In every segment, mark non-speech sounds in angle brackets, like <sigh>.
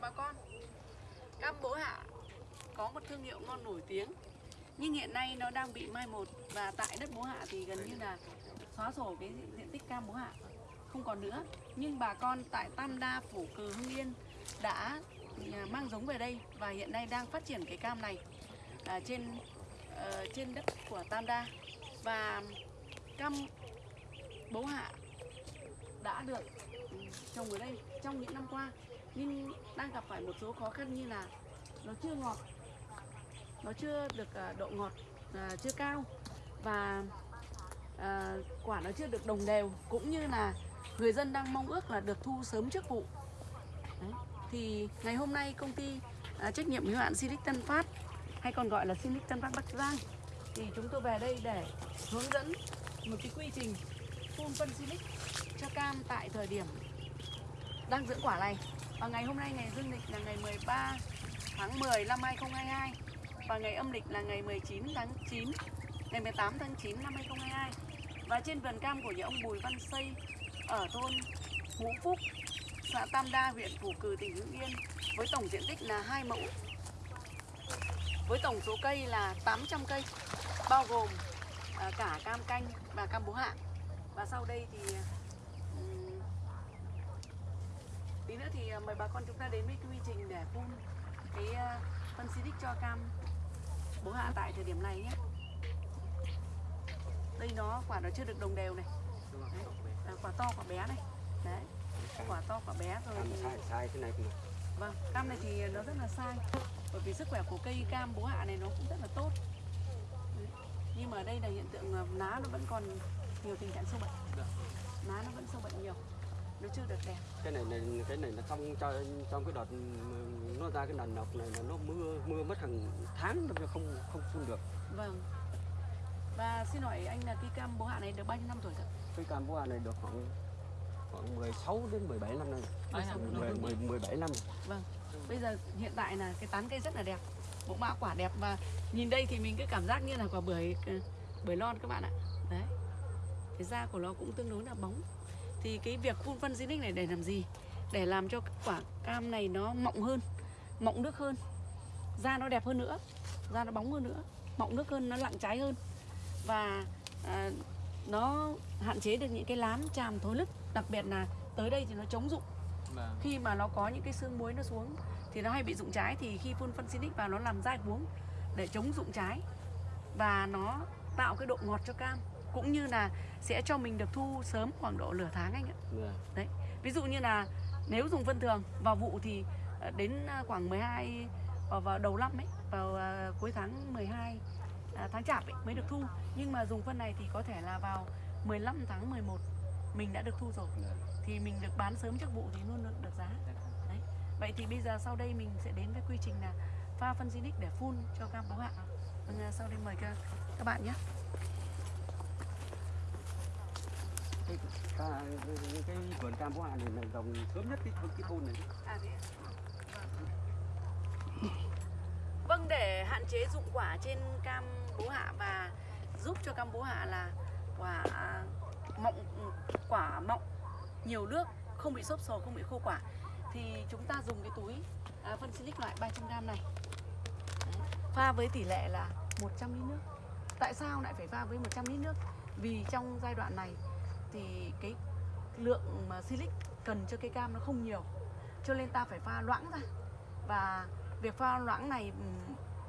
chào bà con. Cam bố hạ có một thương hiệu ngon nổi tiếng Nhưng hiện nay nó đang bị mai một. Và tại đất bố hạ thì gần như là xóa sổ cái diện tích cam bố hạ Không còn nữa. Nhưng bà con tại Tam Đa, Phủ Cừ, Hưng Yên đã à, mang giống về đây Và hiện nay đang phát triển cái cam này à, trên uh, trên đất của Tam Đa. Và cam bố hạ đã được ừ, trồng ở đây trong những năm qua nhưng đang gặp phải một số khó khăn như là nó chưa ngọt. Nó chưa được à, độ ngọt à, chưa cao. Và à, quả nó chưa được đồng đều. Cũng như là người dân đang mong ước là được thu sớm trước vụ. Đấy. thì ngày hôm nay công ty à, trách nhiệm hữu hạn Silic Tân Phát hay còn gọi là Silic Tân Phát Bắc Giang thì chúng tôi về đây để hướng dẫn một cái quy trình phun phân Silic cho cam tại thời điểm đang dưỡng quả này và ngày hôm nay ngày dương lịch là ngày 13 tháng 10 năm 2022 và ngày âm lịch là ngày 19 tháng 9 ngày 18 tháng 9 năm 2022 và trên vườn cam của nhà ông Bùi Văn Xây ở thôn Ngũ Phúc, xã Tam Đa, huyện Phủ Cừ tỉnh Hưng Yên, với tổng diện tích là 2 mẫu, với tổng số cây là 800 cây, bao gồm à, cả cam canh và cam bố hạ. Và sau đây thì à, tí nữa thì à, mời bà con chúng ta đến với quy trình để phun cái à, phân xịt cho cam. Bố hạ tại thời điểm này nhé. Đây nó quả nó chưa được đồng đều này. Đấy, à, quả to quả bé này. Đấy quả to quả bé rồi sai sai thế này Vâng, cam này thì nó rất là sai Bởi vì sức khỏe của cây cam bố hạ này nó cũng rất là tốt. Đấy. Nhưng mà ở đây là hiện tượng ờ, lá nó vẫn còn nhiều tình trạng sâu bệnh. Lá nó vẫn sâu bệnh nhiều Nó chưa được đẹp. Cái này này cái này là trong cho trong cái đợt nó ra cái đàn nọc này là nó mưa mưa mất hàng tháng nó không không phun được. Vâng. Và xin hỏi anh là cây cam bố hạ này được bao nhiêu năm tuổi rồi? cái cam búa này được khoảng khoảng 16 đến 17 năm nay. Năm? 10, 10, 17 năm. Vâng. Bây giờ hiện tại là cái tán cây rất là đẹp Bộ mã quả đẹp và nhìn đây thì mình cứ cảm giác như là quả bưởi ờ, bưởi lon các bạn ạ. Đấy. Cái da của nó cũng tương đối là bóng Thì cái việc phun phân Zinix này để làm gì? Để làm cho quả cam này nó mọng hơn Mọng nước hơn. Da nó đẹp hơn nữa Da nó bóng hơn nữa Mọng nước hơn, nó lặng trái hơn. Và à, nó hạn chế được những cái lám tràm thối lứt Đặc biệt là tới đây thì nó chống rụng. Khi mà nó có những cái xương muối nó xuống thì nó hay bị rụng trái thì khi phun phân Sinic vào nó làm dai cuống để chống rụng trái. Và nó tạo cái độ ngọt cho cam cũng như là sẽ cho mình được thu sớm khoảng độ nửa tháng anh ạ. Dạ. đấy ví dụ như là nếu dùng phân thường vào vụ thì ờ, đến ờ, khoảng 12 vào, vào đầu năm ấy vào ờ, cuối tháng 12 à, tháng chạp ấy, mới được thu. Nhưng mà dùng phân này thì có thể là vào 15 tháng 11 mình đã được thu rồi. Dạ. thì mình được bán sớm trước vụ thì luôn được, được giá. Đấy vậy thì bây giờ sau đây mình sẽ đến với quy trình là pha phân Zinix để phun cho cam bố hạ. Vâng, à, sau đây mời các, các bạn nhé cái, cái, cái, vườn cam búa này là dòng sớm nhất cái cái thôn này À thế? Vâng. Để hạn chế dụng quả trên cam bố hạ và giúp cho cam bố hạ là quả mọng quả mọng nhiều nước không bị xốp sồ không bị khô quả thì chúng ta dùng cái túi à, phân silic loại 300g này pha với tỷ lệ là 100 lít nước tại sao lại phải pha với 100 lít nước vì trong giai đoạn này thì cái lượng mà silic cần cho cây cam nó không nhiều. Cho nên ta phải pha loãng ra. Và việc pha loãng này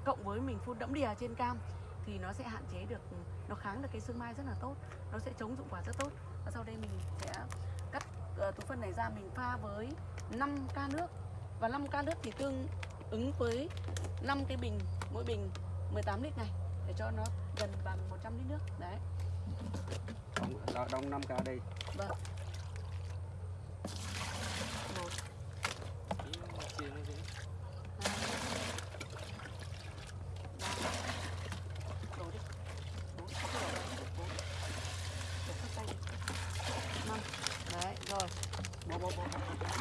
cộng với mình phun đẫm đìa trên cam thì nó sẽ hạn chế được nó kháng được cái sương mai rất là tốt. Nó sẽ chống dụng quả rất tốt. Và sau đây mình sẽ cắt ờ, uh, túi phân này ra. Mình pha với 5 ca nước. Và 5 ca nước thì tương ứng với 5 cái bình mỗi bình 18 lít này để cho nó gần bằng 100 lít nước. Đấy đông, đông, đông 5 ca đây vâng một hai ba đổ đi bốn không đổ đâu, bốn đổ hết tay đi năm đấy rồi bó bó bó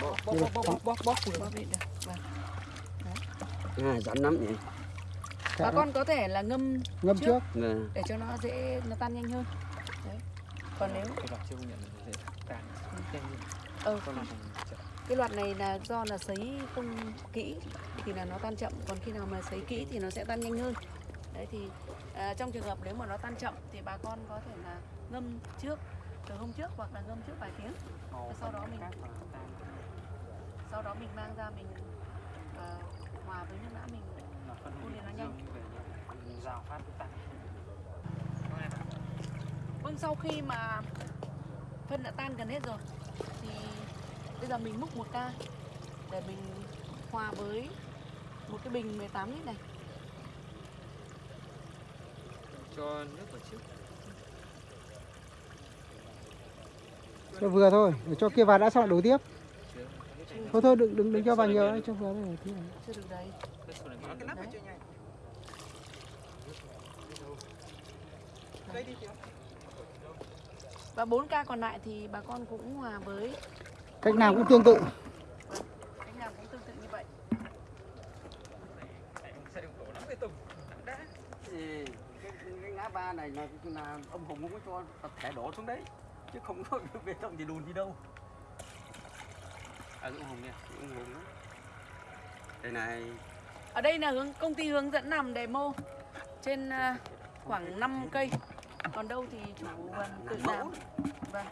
bó bó bó bó bó bó bó bó được vâng à, rắn lắm nhỉ bà con có thể là ngâm ngâm trước Dạ. để cho nó dễ nó tan nhanh hơn. Đấy. Còn nếu cái chưa nhận nhanh ừ. chợ cái loạt này là do là sấy không kỹ thì là nó tan chậm. Còn khi nào mà sấy kỹ thì nó sẽ tan nhanh hơn. Đấy thì à, trong trường hợp nếu mà nó tan chậm thì bà con có thể là ngâm trước từ hôm trước hoặc là ngâm trước vài tiếng. Sau đó mình sau đó mình mang ra mình ờ, hòa với nước lã mình phun thì nó nhanh rào phát tăng vâng sau khi mà phân đã tan gần hết rồi thì bây giờ mình múc một ca để mình hòa với một cái bình 18 lít này. Cho nước vào trước. Cho vừa thôi để cho kia vào đã xong lại đổ tiếp thôi thôi đừng đừng đừng cho vào nhiều đấy cho đấy tí này. chưa được đấy. Cái số này và 4 ca còn lại thì bà con cũng hòa với cách nào cũng tương tự. Cách nào cũng tương tự như vậy. Thì cái, cái ngã ba này là, là ông hùng không có cho tập thể đổ xuống đấy chứ không có <laughs> bê tông gì đùn gì đâu à dũng hồng nha hùng đó. đây này. Ở đây là hướng công ty hướng dẫn làm demo trên à, khoảng 5 cây. Còn đâu thì chủ vườn tự làm. làm vâng.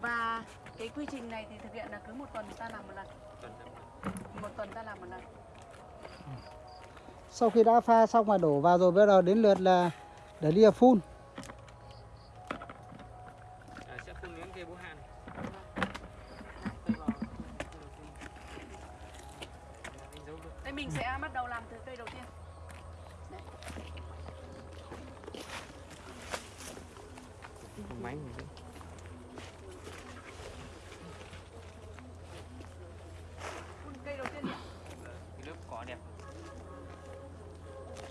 Và cái quy trình này thì thực hiện là cứ một tuần ta làm một lần. Một tuần ta làm một lần. Sau khi đã pha xong mà đổ vào rồi bây giờ đến lượt là để đi phun. À, sẽ phun miếng cây bố hạn đây mình sẽ bắt đầu làm từ cây đầu tiên. Máy cây đầu tiên đi ạ. cái lớp cỏ đẹp.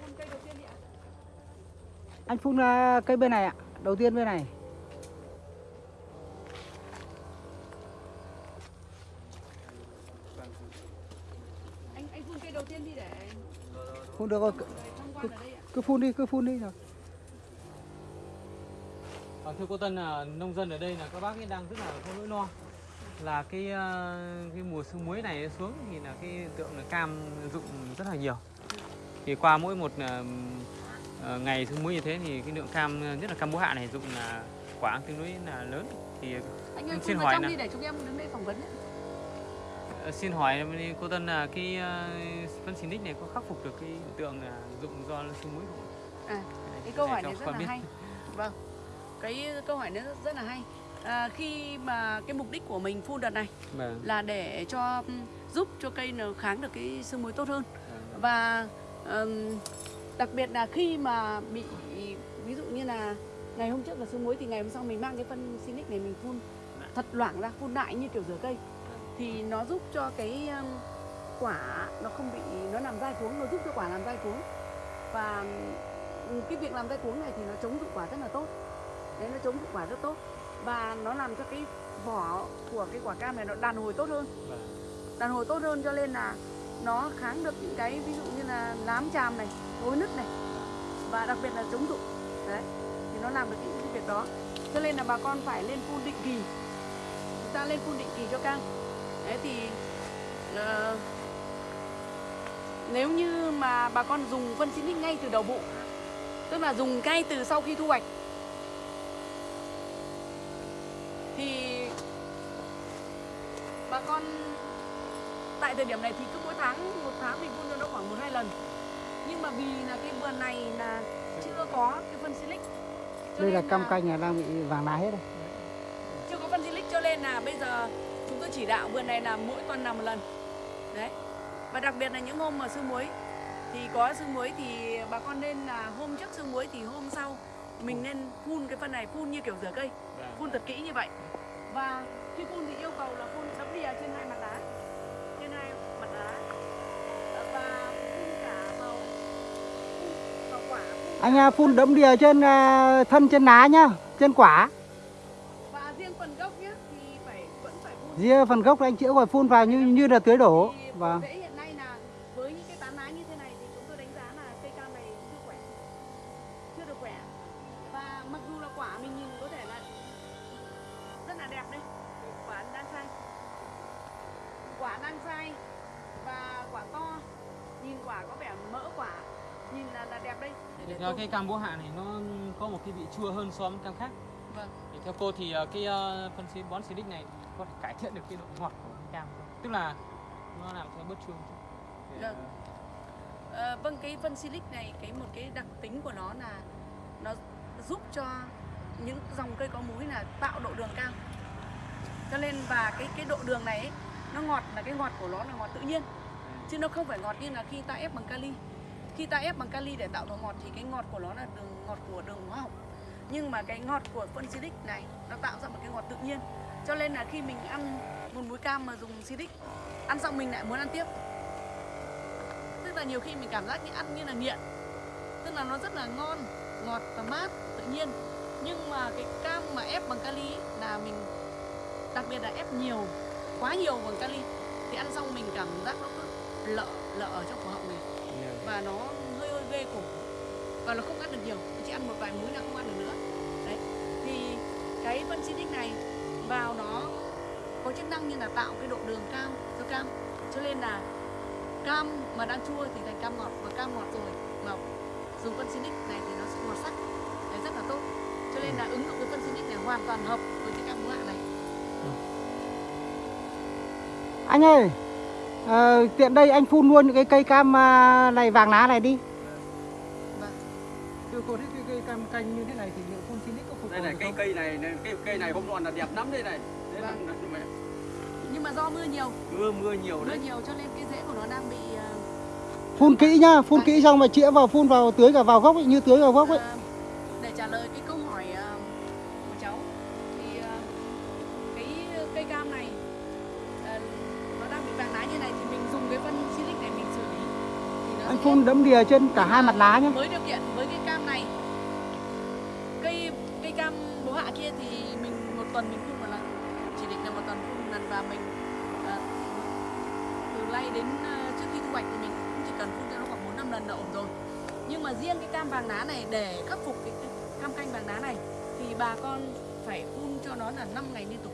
Phun cây đầu tiên đi ạ. anh phun à, cây bên này ạ. Đầu tiên bên này anh anh phun cây đầu tiên đi để phun được rồi. Ạ cứ phun đi cứ phun đi rồi Vâng, thưa cô Tân là nông dân ở đây là các bác ấy đang rất là có nỗi lo. Là cái ờ, cái mùa sương muối này xuống thì là cái tượng là cam rụng rất là nhiều. Thì qua mỗi một ờ, ngày sương muối như thế thì cái lượng cam nhất là cam bố hạ này rụng là quả tương đối là lớn. Thì anh ơi Xin hỏi đi để chúng em đứng đây phỏng vấn nhé. Ờ, xin hỏi cô Tân là cái ờ, phân xịt này có khắc phục được cái hiện tượng là rụng do sương muối không? À, Cái câu hỏi này rất là biết. hay vâng cái câu hỏi này rất, là hay à, khi mà cái mục đích của mình phun đợt này Vâng. là để cho giúp cho cây nó kháng được cái sương muối tốt hơn vâng. và ừm, đặc biệt là khi mà bị ví dụ như là ngày hôm trước là sương muối thì ngày hôm sau mình mang cái phân Sinic này mình phun thật loãng ra phun đại như kiểu rửa cây thì nó giúp cho cái quả nó không bị nó làm dai cuống nó giúp cho quả làm dai cuống. Và cái việc làm dai cuống này thì nó chống dụng quả rất là tốt. Đấy nó chống dụng quả rất tốt. Và nó làm cho cái vỏ của cái quả cam này nó đàn hồi tốt hơn. Vâng. đàn hồi tốt hơn cho nên là nó kháng được những cái ví dụ như là nám chàm này thối nứt này. Và đặc biệt là chống rụng đấy thì nó làm được những cái việc đó. Cho nên là bà con phải lên phun định kỳ. Chúng ta lên phun định kỳ cho cam đấy thì ờ, nếu như mà bà con dùng phân xịt ngay từ đầu vụ tức là dùng ngay từ sau khi thu hoạch thì bà con tại thời điểm này thì cứ mỗi tháng một tháng mình phun cho nó khoảng một hai lần. Nhưng mà vì là cái vườn này là chưa có cái phân silic đây là cam canh là đang bị vàng lá hết rồi. Chưa có phân silic cho nên là bây giờ tôi chỉ đạo vườn này là mỗi tuần làm một lần. Đấy. Và đặc biệt là những hôm mà sương muối. Thì có sương muối thì bà con nên là hôm trước sương muối thì hôm sau mình nên phun cái phân này phun như kiểu rửa cây. Vâng. phun thật kỹ như vậy. Và khi phun thì yêu cầu là phun đấm đìa trên hai mặt lá trên hai mặt lá và phun cả vào phun vào quả phun anh phun đẫm đìa trên à, thân trên lá nhá trên quả và riêng phần gốc nhé thì phải ria phần gốc anh chữa rồi phun vào như như là tưới đổ. Và rễ hiện nay là với những cái tán lá như thế này thì chúng tôi đánh giá là cây cam này chưa khỏe. Chưa được khỏe. Và mặc dù là quả mình nhìn có thể là rất là đẹp đây. Quả đang xanh quả đang sai và quả to. Nhìn quả có vẻ mỡ quả. Nhìn là, là đẹp đây. Ra tôi- cây cam bố hạ này nó có một cái vị chua hơn so với cam khác. Vâng Thì theo cô thì ờ, cái ờ, phân xí bón xịt này có thể cải thiện được cái độ ngọt của cái cam không? Tức là nó làm cho bớt chua chút. Để, Vâng. Ờ, vâng cái phân silic này cái một cái đặc tính của nó là nó giúp cho những dòng cây có múi là tạo độ đường cao cho nên và cái cái độ đường này ấy, nó ngọt là cái ngọt của nó là ngọt tự nhiên chứ nó không phải ngọt như là khi ta ép bằng kali khi ta ép bằng kali để tạo độ ngọt thì cái ngọt của nó là đường ngọt của đường hóa học nhưng mà cái ngọt của phân silic này nó tạo ra một cái ngọt tự nhiên. Cho nên là khi mình ăn một múi cam mà dùng silic ăn xong mình lại muốn ăn tiếp. Tức là nhiều khi mình cảm giác như ăn như là nghiện. Tức là nó rất là ngon ngọt và mát tự nhiên. Nhưng mà cái cam mà ép bằng kali là mình đặc biệt là ép nhiều quá nhiều bằng kali thì ăn xong mình cảm giác nó cứ lợ lợ ở trong cổ họng này và nó hơi hơi ghê cổ và nó không ăn được nhiều chỉ ăn một vài múi là không ăn được nữa. Đấy thì cái phân xịt này vào nó có chức năng như là tạo cái độ đường cao cho cam. Cho nên là cam mà đang chua thì thành cam ngọt và cam ngọt rồi mà dùng phân xịt này thì nó sẽ ngọt sắc. Đấy rất là tốt. Cho nên là ứng dụng cái phân xịt này hoàn toàn hợp với cái cam ngũ hạ này. Anh ơi, ờ, tiện đây anh phun luôn cái cây cam à, này vàng lá này đi. Vâng. Từ cô thấy cái cây cam canh như thế này thì liệu phun Silic có phục đây này cây cây này này, cái cây này hôm nọ là đẹp lắm đây này. Đấy Vâng. là- là- nhưng mà do mưa nhiều. Mưa mưa nhiều mưa đấy. nhiều cho nên cái rễ của nó đang bị ờ, Phun kỹ nhá, phun kỹ xong mà chĩa vào phun vào tưới cả vào gốc ấy, như tưới vào gốc ấy. Ờ, để trả lời cái câu hỏi ờ, của cháu. Thì ờ, cái cây cam này ờ, nó đang bị vàng lá như này thì mình dùng cái phân silic này mình xử lý. Thì nó Anh phun đẫm đìa trên cả hai mặt lá nhá. với điều kiện với cái cam này cây cây cam kia thì mình một tuần mình phun một lần chỉ định là một tuần phun một lần và mình uh, từ nay đến uh, trước khi thu hoạch thì mình cũng chỉ cần phun cho nó khoảng bốn năm lần là ổn rồi. Nhưng mà riêng cái cam vàng lá này để khắc phục cái, cam canh vàng lá này thì bà con phải phun cho nó là 5 ngày liên tục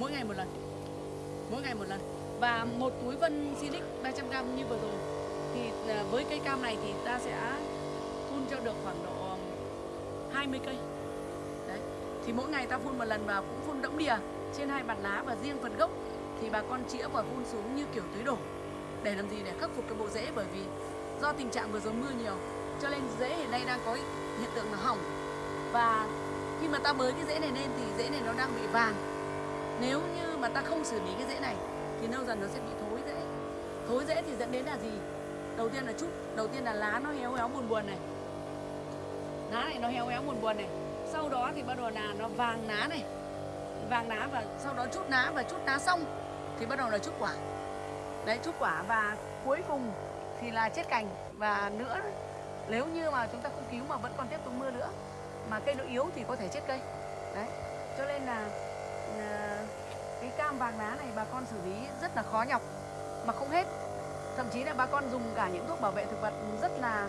mỗi ngày một lần mỗi ngày một lần. Và một túi vân silic 300g như vừa rồi thì ờ, với cây cam này thì ta sẽ phun cho được khoảng độ 20 cây thì mỗi ngày ta phun một lần và cũng phun đẫm đìa trên hai mặt lá và riêng phần gốc. Thì bà con chĩa và phun xuống như kiểu tưới đổ. Để làm gì? Để khắc phục cái bộ rễ, bởi vì do tình trạng vừa rồi mưa nhiều, cho nên rễ hiện nay đang có hiện tượng là hỏng. Và khi mà ta bới cái rễ này lên thì rễ này nó đang bị vàng. Nếu như mà ta không xử lý cái rễ này, thì lâu dần nó sẽ bị thối rễ. Thối rễ thì dẫn đến là gì? Đầu tiên là chút, đầu tiên là lá nó héo héo buồn buồn này. Lá này nó héo héo buồn buồn này sau đó thì bắt đầu là nó vàng lá này. Vàng lá và sau đó chút lá và chút lá xong thì bắt đầu là chút quả. Đấy, chút quả và cuối cùng thì là chết cành. Và nữa, nếu như mà chúng ta không cứu mà vẫn còn tiếp tục mưa nữa, mà cây nó yếu thì có thể chết cây. Đấy, cho nên là ờ, cái cam vàng lá này bà con xử lý rất là khó nhọc, mà không hết. Thậm chí là bà con dùng cả những thuốc bảo vệ thực vật rất là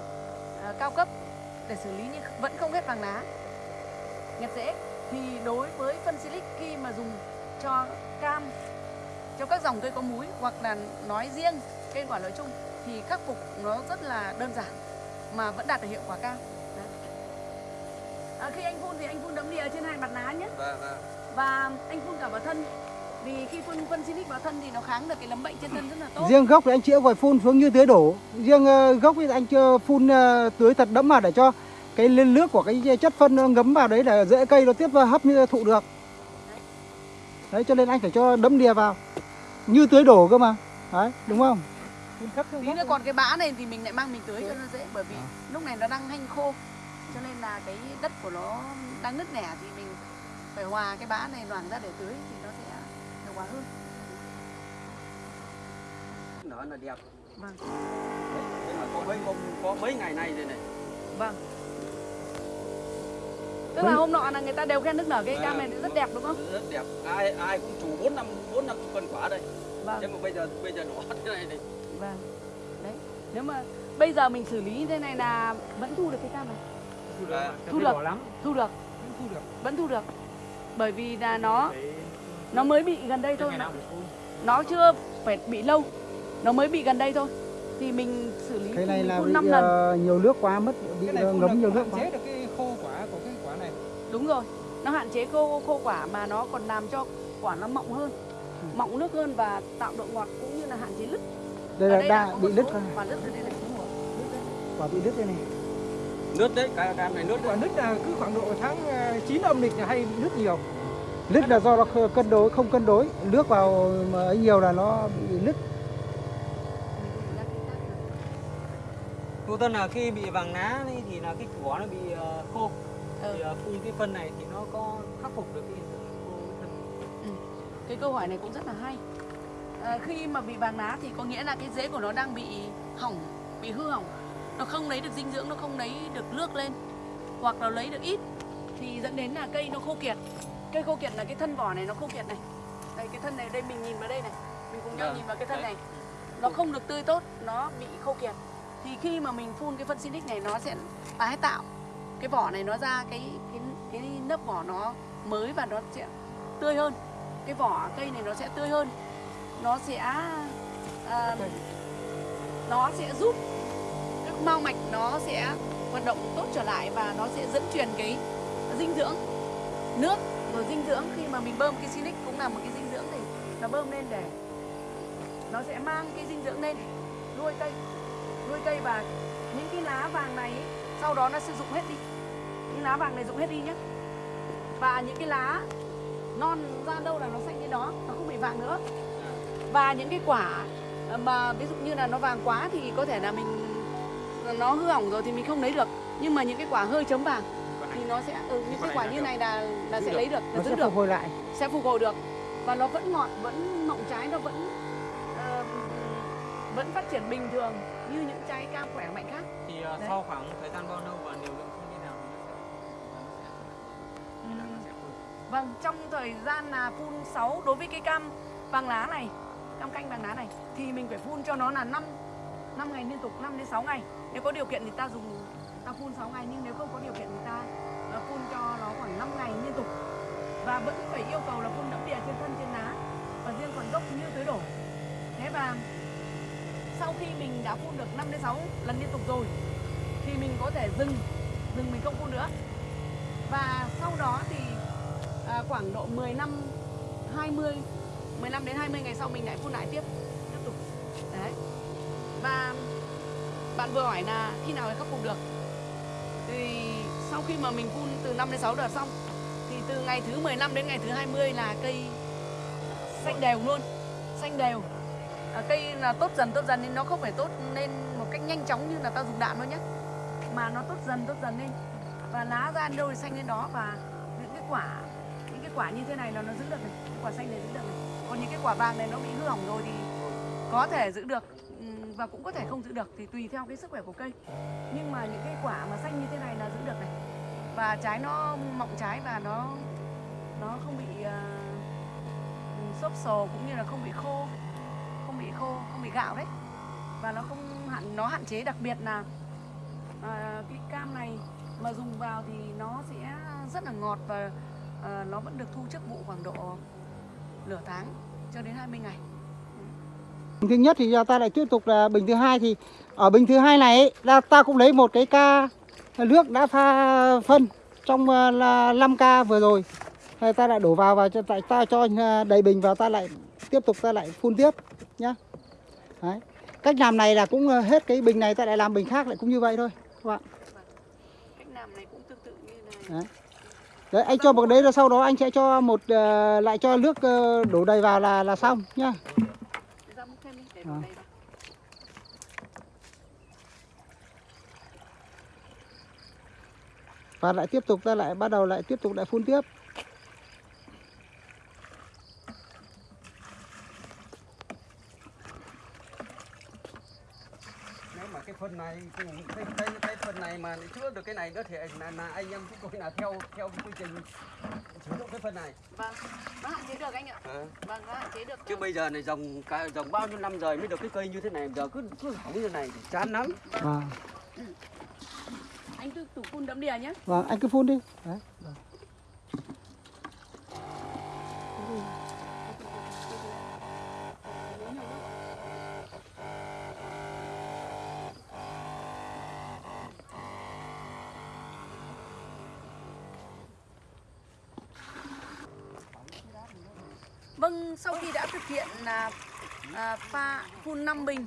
ờ, cao cấp để xử lý nhưng vẫn không hết vàng lá nhặt rễ thì đối với phân silic khi mà dùng cho cam cho các dòng cây có múi hoặc là nói riêng cây quả nói chung thì khắc phục nó rất là đơn giản mà vẫn đạt được hiệu quả cao. Đấy. À, khi anh phun thì anh phun đấm đìa trên hai mặt lá nhé. Và, và và anh phun cả vào thân. Vì khi phun phân silic vào thân thì nó kháng được cái nấm bệnh trên thân rất là tốt. Riêng gốc thì anh chĩa vòi phun xuống như tưới đổ. Riêng ờ, gốc thì anh chưa phun ờ, tưới thật đẫm vào để cho cái lên nước của cái chất phân nó ngấm vào đấy để dễ cây nó tiếp vào hấp như thụ được. Đấy cho nên anh phải cho đẫm đìa vào. Như tưới đổ cơ mà. Đấy, đúng không? Tí nữa còn cái bã này thì mình lại mang mình tưới cho nó dễ bởi vì lúc này nó đang hanh khô cho nên là cái đất của nó đang nứt nẻ thì mình phải hòa cái bã này loảng ra để tưới thì nó sẽ hiệu quả hơn nở là đẹp vâng đấy nhưng mà có mấy có mấy ngày nay rồi này vâng tức là hôm nọ là người ta đều khen nước nở cái cam này rất đẹp đúng không? Rất đẹp. Ai ai cũng chủ bốn năm bốn năm cân quả đây. Vâng. Nhưng mà bây giờ bây giờ đỏ <laughs> thế này này vâng. Đấy nếu mà bây giờ mình xử lý như thế này là vẫn thu được cái cam này? Thu được, À, thu được. lắm, thu được. Vẫn thu được. vẫn thu được. Bởi vì là nó nó mới bị gần đây thôi. nó, chưa phải bị lâu. Nó mới bị gần đây thôi. Thì mình xử lý cái này là bị năm lần. ờ, nhiều nước quá mất bị cái này ờ, ngấm nhiều nước quá đúng rồi nó hạn chế khô khô quả mà nó còn làm cho quả nó mọng hơn Ừ. mọng nước hơn và tạo độ ngọt cũng như là hạn chế lứt đây Ở là đây đa có bị rồi. quả lứt ở đây rồi lứt đây. quả bị đứt đây này nước đấy cái cam này nước quả nứt là cứ khoảng độ tháng ờ, 9 âm lịch là hay nứt nhiều lứt là do nó cân đối không cân đối nước vào mà ấy nhiều là nó bị lứt được. Cô Tân là khi bị vàng lá ấy thì là cái quả nó bị ờ, khô Ừ. thì ờ, phun cái phân này thì nó có khắc phục được cái hiện tượng khô cái câu hỏi này cũng rất là hay. À, khi mà bị vàng lá thì có nghĩa là cái rễ của nó đang bị hỏng bị hư hỏng. Nó không lấy được dinh dưỡng nó không lấy được nước lên hoặc là lấy được ít. Thì dẫn đến là cây nó khô kiệt. Cây khô kiệt là cái thân vỏ này nó khô kiệt này. Đây cái thân này đây mình nhìn vào đây này. Mình cùng nhau Vâng, nhìn vào cái thân đấy. này. Nó không được tươi tốt nó bị khô kiệt. Thì khi mà mình phun cái phân Sinic này nó sẽ tái tạo cái vỏ này nó ra cái cái cái lớp vỏ nó mới và nó sẽ tươi hơn. Cái vỏ cây này nó sẽ tươi hơn. Nó sẽ à, nó sẽ giúp các mao mạch nó sẽ hoạt động tốt trở lại và nó sẽ dẫn truyền cái dinh dưỡng nước. Rồi dinh dưỡng khi mà mình bơm cái silic cũng là một cái dinh dưỡng thì nó bơm lên để nó sẽ mang cái dinh dưỡng lên nuôi cây. Nuôi cây và những cái lá vàng này sau đó nó sẽ dụng hết đi những lá vàng này rụng hết đi nhé và những cái lá non ra đâu là nó xanh như đó nó không bị vàng nữa. Và những cái quả mà ví dụ như là nó vàng quá thì có thể là mình nó hư hỏng rồi thì mình không lấy được. Nhưng mà những cái quả hơi chấm vàng thì nó sẽ ừ, những cái quả như này là là sẽ lấy được nó là sẽ giữ được. phục hồi lại. Sẽ phục hồi được. Và nó vẫn ngọt vẫn mọng trái nó vẫn vẫn phát triển bình thường như những trái cam khỏe mạnh khác. Thì Đấy. sau khoảng thời gian bao lâu và liều lượng Vâng, trong thời gian là phun 6 đối với cái cam vàng lá này, cam canh vàng lá này thì mình phải phun cho nó là 5 5 ngày liên tục 5 đến 6 ngày. Nếu có điều kiện thì ta dùng ta phun 6 ngày nhưng nếu không có điều kiện thì ta ờ, phun cho nó khoảng 5 ngày liên tục. Và vẫn phải yêu cầu là phun đẫm đìa trên thân trên lá và riêng phần gốc như tưới đổ. Thế và sau khi mình đã phun được 5 đến 6 lần liên tục rồi thì mình có thể dừng dừng mình không phun nữa. Và sau đó thì à, khoảng độ 10 năm 20 15 đến 20 ngày sau mình lại phun lại tiếp tiếp tục. Đấy. Và bạn vừa hỏi là khi nào mới khắc phục được? Thì sau khi mà mình phun từ 5 đến 6 đợt xong thì từ ngày thứ 15 đến ngày thứ 20 là cây xanh đều luôn xanh đều. À, cây là tốt dần tốt dần nên nó không phải tốt lên một cách nhanh chóng như là ta dùng đạn thôi nhé mà nó tốt dần tốt dần lên. Và lá ra đâu thì xanh lên đó và những cái quả quả như thế này là nó giữ được này quả xanh này giữ được này. Còn những cái quả vàng này nó bị hư hỏng rồi thì có thể giữ được và cũng có thể không giữ được thì tùy theo cái sức khỏe của cây. Nhưng mà những cái quả mà xanh như thế này là giữ được này. Và trái nó mọng trái và nó nó không bị uh, xốp sồ cũng như là không bị khô không bị khô không bị gạo đấy. Và nó không hạn nó hạn chế đặc biệt là uh, cái cam này mà dùng vào thì nó sẽ rất là ngọt và à, nó vẫn được thu trước vụ khoảng độ nửa tháng cho đến 20 ngày. Bình thứ nhất thì ta lại tiếp tục là bình thứ hai thì ở bình thứ hai này là ta cũng lấy một cái ca nước đã pha phân trong ờ, là 5 ca vừa rồi. Ta lại đổ vào và cho tại ta cho ờ, đầy bình vào ta lại tiếp tục ta lại phun tiếp nhá. Đấy. cách làm này là cũng hết cái bình này ta lại làm bình khác lại cũng như vậy thôi các bạn. Cách làm này cũng tương tự như này. Đấy đấy anh cho một đấy là sau đó anh sẽ cho một uh, lại cho nước uh, đổ đầy vào là là xong nhá À. và lại tiếp tục ta lại bắt đầu lại tiếp tục lại phun tiếp cái phân này cái, cái, cái, cái phân này mà chữa được cái này nữa thì là, là anh em chúng tôi là theo theo quy trình sử dụng cái phân này. Vâng nó hạn chế được anh ạ. À. vâng nó hạn chế được. Chứ bây giờ này dòng cả dòng bao nhiêu năm rồi mới được cái cây như thế này giờ cứ cứ hỏng như này thì chán lắm. Và anh cứ tủ phun đẫm đìa nhé. Vâng anh cứ phun đi. Đấy. Pha phun 5 bình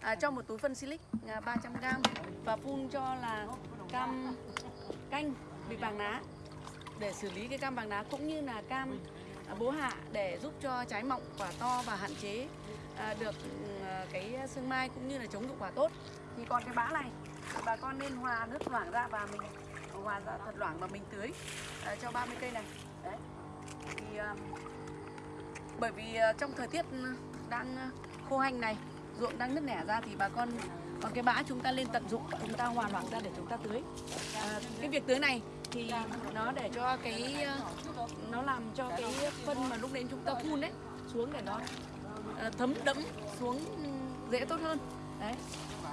à, cho một túi phân silic à, 300g và phun cho là cam canh bị vàng lá để xử lý cái cam vàng lá cũng như là cam à, bố hạ để giúp cho trái mọng quả to và hạn chế à, được ừ, à, cái sương mai cũng như là chống dụng quả tốt. Thì còn cái bã này bà con nên hòa nước loãng ra và mình hòa ra thật loãng và mình tưới à, cho 30 cây này. Đấy. Thì à, bởi vì trong thời tiết đang ờ, khô hanh này ruộng đang nứt nẻ ra thì bà con còn cái bã chúng ta lên tận dụng chúng ta hoàn hoàn ra để chúng ta tưới. À, cái việc tưới này thì nó để cho cái ờ, nó làm cho cái phân mà lúc đến chúng ta phun đấy xuống để nó thấm đẫm xuống dễ tốt hơn. Đấy.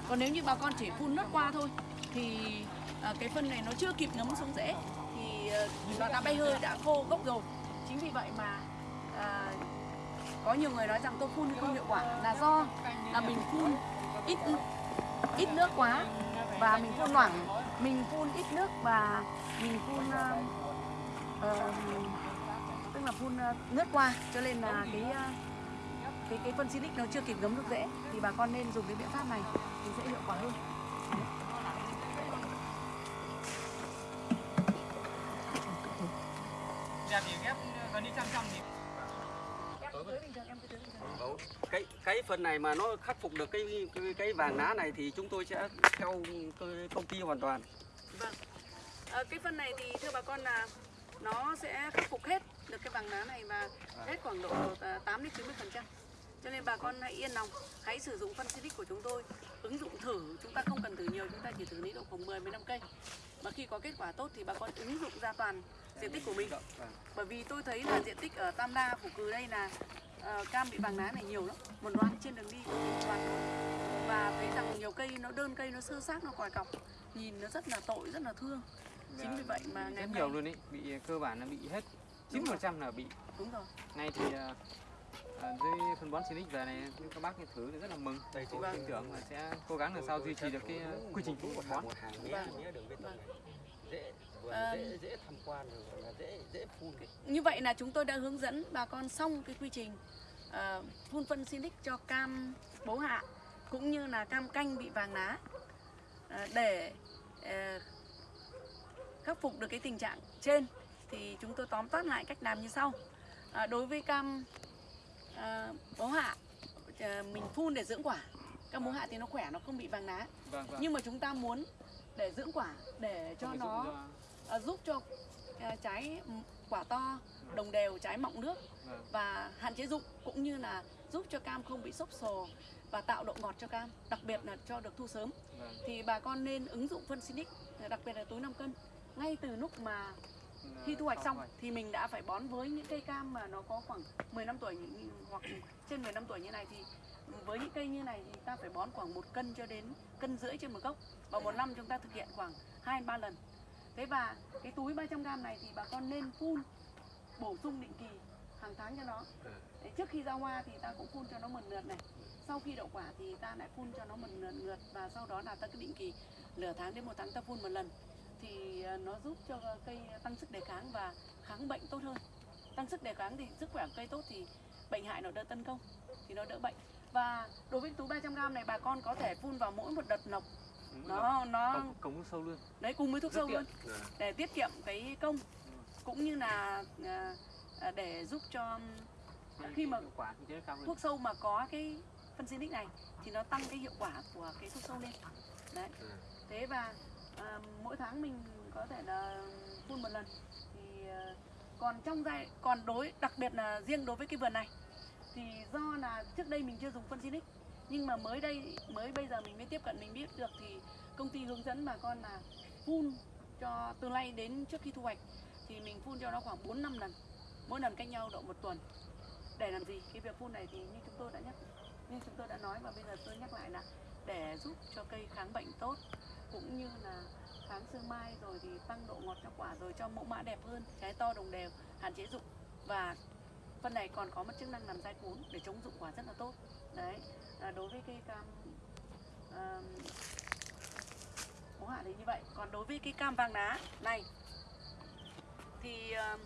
Còn nếu như bà con chỉ phun nước qua thôi thì cái phân này nó chưa kịp ngấm xuống rễ thì nó đã bay hơi đã khô gốc rồi. Chính vì vậy mà à, có nhiều người nói rằng tôi phun không hiệu quả là do là mình phun ít ít nước quá và mình phun loãng mình phun ít nước và mình phun uh, uh, tức là phun uh, nước qua. Cho nên là cái uh, cái cái phân silic nó chưa kịp ngấm được dễ thì bà con nên dùng cái biện pháp này thì sẽ hiệu quả hơn Đẹp thì ghép gần như trăm trăm thì em cứ tưới bình thường em cứ tưới bình thường Đúng cái cái phần này mà nó khắc phục được cái cái, cái vàng lá này thì chúng tôi sẽ theo công ty hoàn toàn Vâng. Ờ, cái phân này thì thưa bà con là nó sẽ khắc phục hết được cái vàng lá này và hết khoảng độ à, 8 đến 90 phần trăm. Cho nên bà con hãy yên lòng, hãy sử dụng phân Silic của chúng tôi, ứng dụng thử, chúng ta không cần thử nhiều, chúng ta chỉ thử lý độ khoảng 10 15 cây. Mà khi có kết quả tốt thì bà con ứng dụng ra toàn diện tích của mình. Vâng. Bởi vì tôi thấy là diện tích ở Tam Đa, Phủ Cừ đây là ờ, cam bị vàng lá này nhiều lắm, một loạt trên đường đi một loạt luôn. Và thấy rằng nhiều cây nó đơn cây nó sơ sát nó còi cọc, nhìn nó rất là tội, rất là thương. Chính vì vậy mà ngày rất nhiều nay luôn ý bị cơ bản là bị hết Đúng 9% là bị đúng rồi. ngay thì à, à, dưới phân bón Silic về này các bác thử thì rất là mừng Đây, tôi vâng. tin tưởng là sẽ cố gắng làm sao duy trì được cái quy trình cũ của bón một hàng mía Vâng. Vâng. Này dễ dễ tham quan rồi là dễ dễ phun Như vậy là chúng tôi đã hướng dẫn bà con xong cái quy trình ờ, phun phân Silic cho cam bố hạ cũng như là cam canh bị vàng lá Ờ, để ờ, khắc phục được cái tình trạng trên thì chúng tôi tóm tắt lại cách làm như sau. À, đối với cam à, bố hạ ờ, mình phun để dưỡng quả. Cam bố hạ thì nó khỏe nó không bị vàng lá. vâng vâng Nhưng mà chúng ta muốn để dưỡng quả để cho nó à, giúp cho à, trái quả to, đồng đều, trái mọng nước và hạn chế rụng cũng như là giúp cho cam không bị xốp sồ và tạo độ ngọt cho cam, đặc biệt là cho được thu sớm. Vâng. Thì bà con nên ứng dụng phân Sinic, đặc biệt là túi 5 cân ngay từ lúc mà khi thu hoạch Sau xong thì mình đã phải bón với những cây cam mà nó có khoảng 10 năm tuổi hoặc trên 10 năm tuổi như này thì với những cây như này thì ta phải bón khoảng một cân cho đến cân rưỡi trên một gốc và một năm chúng ta thực hiện khoảng 2 3 lần. Thế và cái túi 300 g này thì bà con nên phun bổ sung định kỳ hàng tháng cho nó. Đấy, trước khi ra hoa thì ta cũng phun cho nó mần lượt này. Sau khi đậu quả thì ta lại phun cho nó mần lượt, lượt và sau đó là ta cứ định kỳ nửa tháng đến một tháng ta phun một lần thì à, nó giúp cho cây tăng sức đề kháng và kháng bệnh tốt hơn. Tăng sức đề kháng thì sức khỏe của cây tốt thì bệnh hại nó đỡ tấn công thì nó đỡ bệnh. Và đối với túi 300 g này bà con có thể phun vào mỗi một đợt nọc rồi. Nó nó cống, sâu luôn. Đấy cùng với thuốc Rất sâu tiện. luôn. Để tiết kiệm cái công. Cũng như là à, à, để giúp cho khi mà thuốc sâu mà có cái phân xinic này thì nó tăng cái hiệu quả của cái thuốc sâu lên. Đấy. Thế và à, mỗi tháng mình có thể là phun một lần. Thì à, còn trong giai còn đối đặc biệt là riêng đối với cái vườn này thì do là trước đây mình chưa dùng phân xinic nhưng mà mới đây, mới bây giờ mình mới tiếp cận, mình biết được thì công ty hướng dẫn bà con là phun cho từ nay đến trước khi thu hoạch. Thì mình phun cho nó khoảng 4 năm lần. Mỗi lần cách nhau độ một tuần. Để làm gì? Cái việc phun này thì như chúng tôi đã nhắc, như chúng tôi đã nói và bây giờ tôi nhắc lại là để giúp cho cây kháng bệnh tốt, cũng như là kháng sương mai rồi thì tăng độ ngọt cho quả rồi cho mẫu mã đẹp hơn, trái to đồng đều, hạn chế rụng và phân này còn có một chức năng làm dai cuốn để chống rụng quả rất là tốt đấy à, đối với cây cam à, bố hạ thì như vậy. Còn đối với cây cam vàng đá này thì à,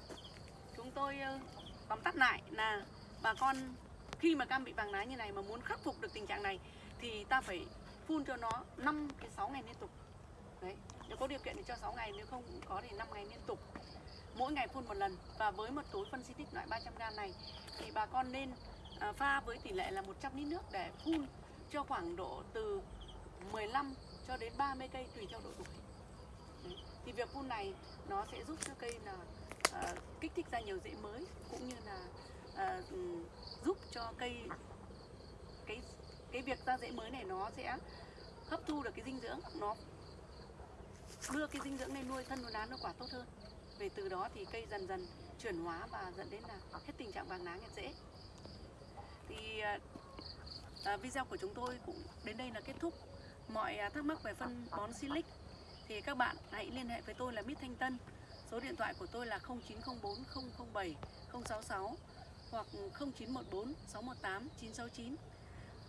chúng tôi à, tóm tắt lại là bà con khi mà cam bị vàng lá như này mà muốn khắc phục được tình trạng này thì ta phải phun cho nó 5 cái 6 ngày liên tục. Đấy nếu có điều kiện thì cho 6 ngày nếu không có thì 5 ngày liên tục. Mỗi ngày phun một lần và với một túi phân xịt loại 300g này thì bà con nên Ờ, pha với tỷ lệ là 100 lít nước để phun cho khoảng độ từ 15 cho đến 30 cây tùy theo độ tuổi Đấy. thì việc phun này nó sẽ giúp cho cây là uh, kích thích ra nhiều rễ mới cũng như là uh, giúp cho cây cái cái việc ra rễ mới này nó sẽ hấp thu được cái dinh dưỡng nó đưa cái dinh dưỡng lên nuôi thân nuôi lá nó quả tốt hơn về từ đó thì cây dần dần chuyển hóa và dẫn đến là hết tình trạng vàng lá nhạt rễ thì à, à, video của chúng tôi cũng đến đây là kết thúc. Mọi à, thắc mắc về phân bón silic thì các bạn hãy liên hệ với tôi là Mít Thanh Tân. Số điện thoại của tôi là 0904 007 066 hoặc 0914 618 969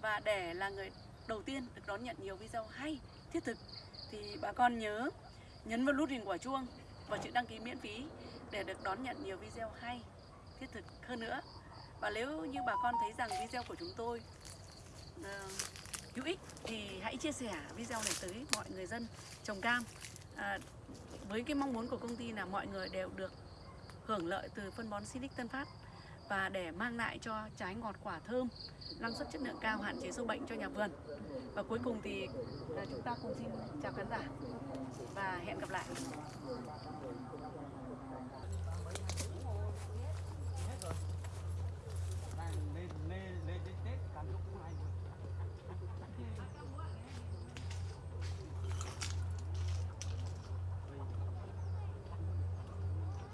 và để là người đầu tiên được đón nhận nhiều video hay thiết thực thì bà con nhớ nhấn vào nút hình quả chuông và chữ đăng ký miễn phí để được đón nhận nhiều video hay thiết thực hơn nữa và nếu như bà con thấy rằng video của chúng tôi ờ, hữu ích thì hãy chia sẻ video này tới mọi người dân trồng cam. À, với cái mong muốn của công ty là mọi người đều được hưởng lợi từ phân bón Silic Tân Phát và để mang lại cho trái ngọt quả thơm năng suất chất lượng cao hạn chế sâu bệnh cho nhà vườn. Và cuối cùng thì à, chúng ta cùng xin chào khán giả và hẹn gặp lại.